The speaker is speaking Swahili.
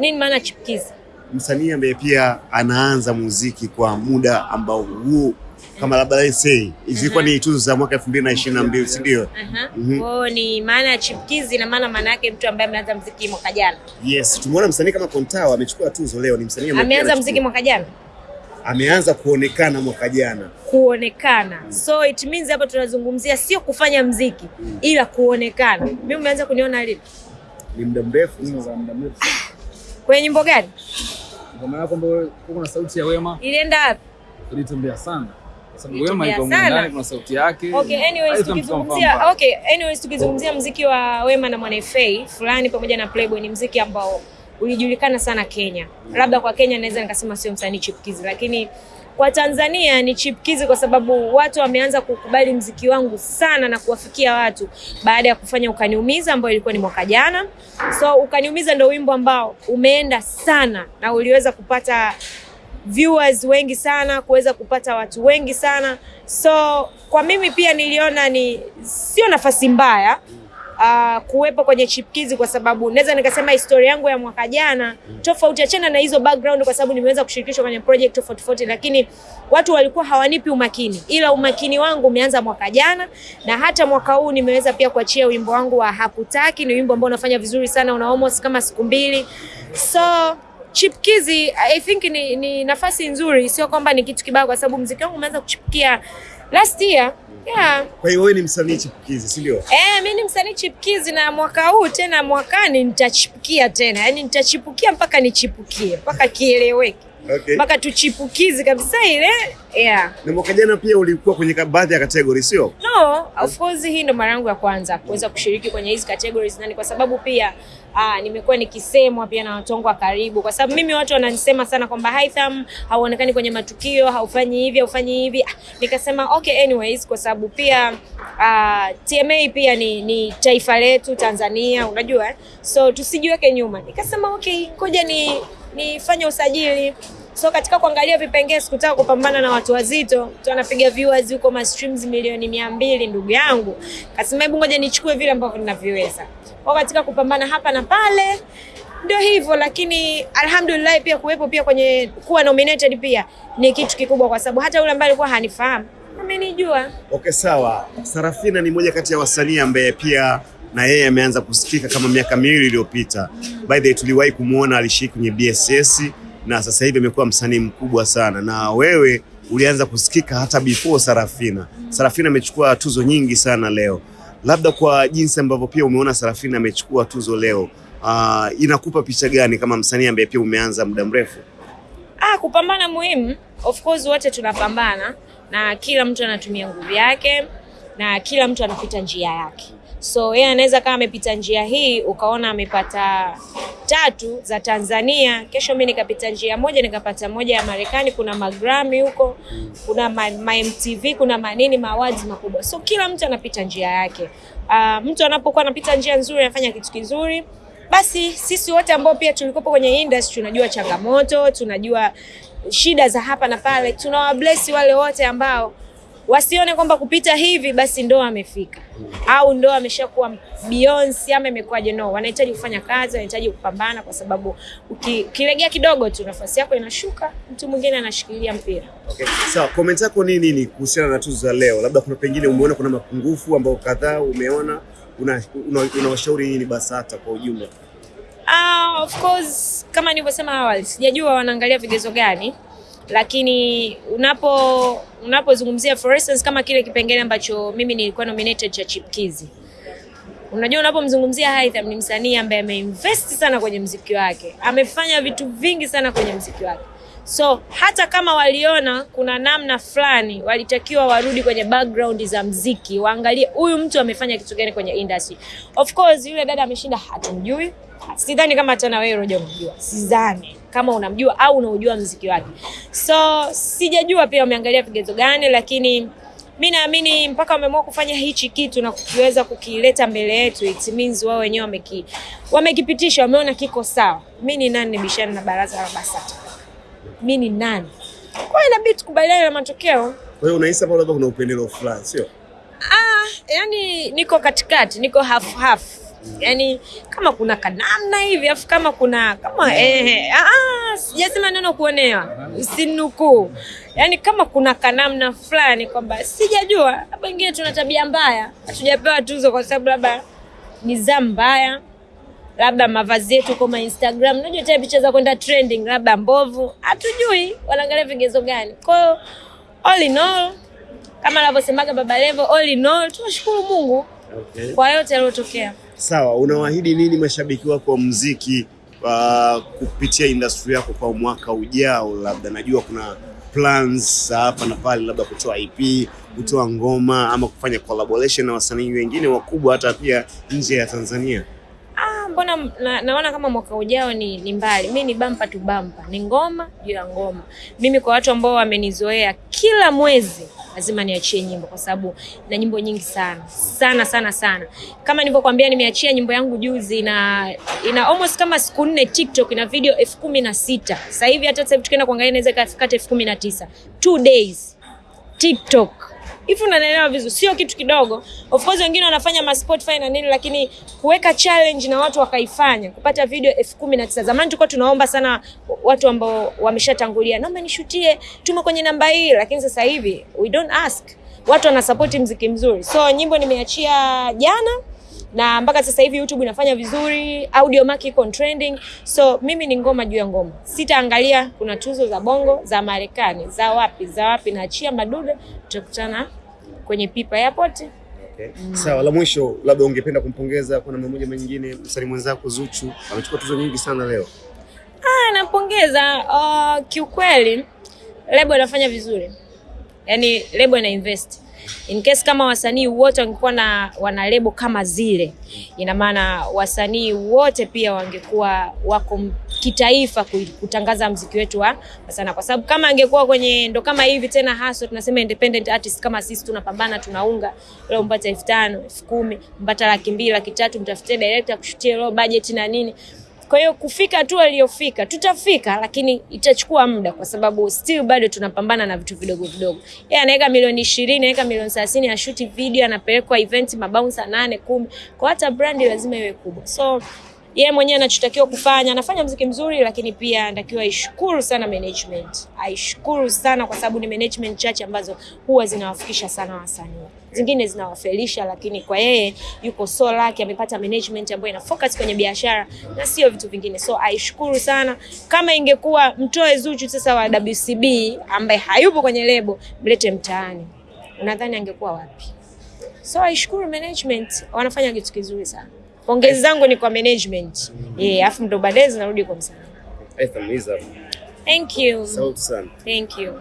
Nini maana chipukizi? Msanii ambaye pia anaanza muziki kwa muda ambao huo kama labda let's say zilikuwa ni tuzo za mwaka 2022 si ndio? Aha. Mhm. Kwa hiyo ni maana ya chipukizi na maana maana yake mtu ambaye ameanza muziki mwaka jana. Yes, tumeona msanii kama Kontawa amechukua tuzo leo, ni msanii ambaye Ameanza muziki mziki mwaka jana ameanza kuonekana mwaka jana. kuonekana. Mm. So it means hapa tunazungumzia sio kufanya mziki ila kuonekana. Mimi umeanza kuniona lini? Ni muda mrefu. sasa, muda mrefu. Kwenye nyimbo gani? Ngoma yako ambayo kuna sauti ya Wema Ilienda wapi? ilitembea sana. Kuna sauti yake. Okay, anyways tukizungumzia okay, anyways tukizungumzia mziki wa Wema na Mwana FA fulani pamoja na Playboy ni mziki ambao ulijulikana sana Kenya. Labda kwa Kenya naweza nikasema sio msanii chipukizi, lakini kwa Tanzania ni chipkizi kwa sababu watu wameanza kukubali mziki wangu sana na kuwafikia watu baada ya kufanya Ukaniumiza ambayo ilikuwa ni mwaka jana. So Ukaniumiza ndio wimbo ambao umeenda sana na uliweza kupata viewers wengi sana, kuweza kupata watu wengi sana. So kwa mimi pia niliona ni sio nafasi mbaya uh, kuwepo kwenye chipkizi kwa sababu naweza nikasema historia yangu ya mwaka jana tofauti, achana na hizo background, kwa sababu nimeweza kushirikishwa kwenye project tofauti tofauti, lakini watu walikuwa hawanipi umakini, ila umakini wangu umeanza mwaka jana, na hata mwaka huu nimeweza pia kuachia wimbo wangu wa Hakutaki. Ni wimbo ambao unafanya vizuri sana, una almost kama siku mbili so chipkizi I think ni, ni nafasi nzuri, sio kwamba ni kitu kibaya, kwa sababu mziki wangu umeanza kuchipukia last year yeah. Kwa hiyo wewe ni msanii chipukizi, si ndio? Eh, mimi ni msanii chipukizi na mwaka huu tena mwakani nitachipukia tena, yaani nitachipukia mpaka nichipukie mpaka kieleweke Okay. mpaka tuchipukizi kabisa ile yeah. Na mwaka jana pia ulikuwa kwenye baadhi ya category, sio? No, of course hii ndo mara yangu ya kwanza kuweza kushiriki kwenye hizi categories na ni kwa sababu pia aa, nimekuwa nikisemwa pia na watu wangu wa karibu, kwa sababu mimi watu wananisema sana kwamba Haitham hauonekani kwenye matukio, haufanyi hivi, haufanyi hivi. Ah, nikasema okay, anyways, kwa sababu pia aa, TMA pia ni, ni taifa letu Tanzania, unajua so tusijiweke nyuma. Nikasema okay, ngoja ni nifanye usajili so katika kuangalia vipengee sikutaka kupambana na watu wazito. Mtu anapiga viewers huko ma streams milioni mia mbili ndugu yangu. Kasema hebu ngoja nichukue vile ambavyo ninaviweza kwa katika kupambana hapa na pale ndio hivyo lakini alhamdulillah pia kuwepo pia kwenye kuwa nominated pia ni kitu kikubwa kwa sababu hata yule ambaye alikuwa hanifahamu amenijua. Okay, sawa. Sarafina ni moja kati ya wasanii ambaye pia na yeye ameanza kusikika kama miaka miwili iliyopita. By the way, tuliwahi kumuona alishiriki kwenye BSS na sasa hivi amekuwa msanii mkubwa sana, na wewe ulianza kusikika hata before Sarafina. Sarafina amechukua tuzo nyingi sana leo, labda kwa jinsi ambavyo pia umeona Sarafina amechukua tuzo leo, uh, inakupa picha gani kama msanii ambaye pia umeanza muda mrefu? Ah, kupambana muhimu. Of course wote tunapambana na kila mtu anatumia nguvu yake na kila mtu anapita njia yake. So yeye anaweza kama amepita njia hii ukaona amepata tatu za Tanzania, kesho mimi nikapita njia moja nikapata moja ya Marekani, kuna magrami huko, kuna ma, ma MTV, kuna manini mawazi makubwa. So kila mtu anapita njia yake. Uh, mtu anapokuwa anapita njia nzuri anafanya kitu kizuri basi sisi wote ambao pia tulikopo kwenye industry tunajua changamoto, tunajua shida za hapa na pale, tunawabless wale wote ambao wasione kwamba kupita hivi basi ndo amefika au ndo ameshakuwa Beyonce ama imekuwaje. No, wanahitaji kufanya kazi, wanahitaji kupambana, kwa sababu uki- ukilegea kidogo tu nafasi yako inashuka, mtu mwingine anashikilia mpira. Okay. Sawa, So, comment yako ni nini kuhusiana na tuzo za leo? Labda kuna pengine umeona kuna mapungufu ambayo kadhaa umeona, unawashauri una, una nini BASATA kwa ujumla? Ah, of course kama nilivyosema awali, sijajua wanaangalia vigezo gani, lakini unapo unapozungumzia for instance kama kile kipengele ambacho mimi nilikuwa nominated cha Chipkizi, unajua unapomzungumzia Haitham ni msanii ambaye ameinvest sana kwenye mziki wake, amefanya vitu vingi sana kwenye mziki wake. So hata kama waliona kuna namna fulani walitakiwa warudi kwenye background za mziki waangalie huyu mtu amefanya kitu gani kwenye industry. Of course yule dada ameshinda, hatumjui, sidhani kama hata na wewe Roja sidhani kama unamjua au unaujua mziki wake, so sijajua pia wameangalia vigezo gani, lakini mi naamini mpaka wameamua kufanya hichi kitu na kukiweza kukileta mbele yetu, it means wao wenyewe wameki wamekipitisha, wameona kiko sawa. Mi ni nani nibishane na baraza la BASATA? Mi ni nani? Kwa hiyo inabidi tukubaliane na matokeo. Kwa hiyo unahisi hapo labda kuna upendeleo fulani, sio? Ah, yani niko katikati, niko half half. Yaani kama kuna kanamna hivi afu kama kuna kama eh, ah, sijasema neno kuonewa, usinukuu. Yani kama kuna kanamna fulani kwamba sijajua, wengine tuna tabia mbaya, hatujapewa tuzo kwa sababu labda nizamu mbaya labda mavazi yetu kama Instagram, unajua tena picha za kwenda trending, labda mbovu, hatujui wanaangalia vigezo gani. Kwa hiyo all in all, kama anavyosemaga Baba Levo, all in all, tunashukuru Mungu Okay. kwa yote yaliyotokea. Sawa, unawaahidi nini mashabiki wako wa muziki uh, kupitia industry yako kwa mwaka ujao? Labda najua kuna plans za hapa na pale, labda kutoa EP, kutoa ngoma ama kufanya collaboration na wasanii wengine wakubwa hata pia nje ya Tanzania. Mbona na, naona kama mwaka ujao ni, ni mbali. Mi ni bampa tu bampa, ni ngoma juu ya ngoma. Mimi kwa watu ambao wamenizoea, kila mwezi lazima niachie nyimbo, kwa sababu na nyimbo nyingi sana sana sana sana. Kama nilivyokuambia, nimeachia nyimbo yangu juzi, ina ina almost kama siku nne TikTok, ina video elfu kumi na sita sasa hivi. Hata sasa hivi tukienda kuangalia inaweza ikafika elfu kumi na tisa two days TikTok hivi unanielewa vizuri, sio kitu kidogo. Of course wengine wanafanya ma Spotify na nini, lakini kuweka challenge na watu wakaifanya kupata video elfu kumi na tisa. Zamani tulikuwa tunaomba sana watu ambao wameshatangulia, naomba nishutie, tuma kwenye namba hii, lakini sasa hivi we don't ask, watu wanasapoti mziki mzuri. So nyimbo nimeachia jana na mpaka sasa hivi YouTube inafanya vizuri, audio mark iko trending. So mimi ni ngoma juu ya ngoma, sitaangalia kuna tuzo za bongo za Marekani za wapi za wapi, naachia madude, tutakutana kwenye Pipa Airport. Okay. Sawa, la mwisho labda ungependa kumpongeza kwa namna moja nyingine msanii mwenzako Zuchu, amechukua tuzo nyingi sana leo. Ah, nampongeza. Uh, kiukweli lebo inafanya vizuri, yaani lebo ina invest in case kama wasanii wote wangekuwa na wana lebo kama zile, ina maana wasanii wote pia wangekuwa wako kitaifa kutangaza mziki wetu wa sana, kwa sababu kama angekuwa kwenye ndo kama hivi tena haso tunasema independent artist kama sisi tunapambana, tunaunga leo mpata elfu tano elfu kumi mpata laki mbili laki tatu mtafutie director kushutia low budget na nini kwa hiyo kufika tu aliyofika, tutafika, lakini itachukua muda, kwa sababu still bado tunapambana na vitu vidogo vidogo. Yeye anaweka milioni ishirini, anaweka milioni thelathini, ashuti video, anapelekwa event mabouncer nane kumi, kwa hata brandi lazima iwe kubwa. So yeye mwenyewe anachotakiwa kufanya, anafanya mziki mzuri, lakini pia anatakiwa aishukuru sana management, aishukuru sana kwa sababu ni management chache ambazo huwa zinawafikisha sana wasanii zingine zinawafelisha, lakini kwa yeye yuko so lucky, amepata management ambayo ina focus kwenye biashara na sio vitu vingine. So aishukuru sana. Kama ingekuwa mtoe Zuchu sasa wa WCB ambaye hayupo kwenye lebo, mlete mtaani, unadhani angekuwa wapi? So aishukuru management, wanafanya kitu kizuri sana. Pongezi zangu ni kwa management eh, afu ndo baadaye zinarudi kwa msanii. Thank you, sana. thank you.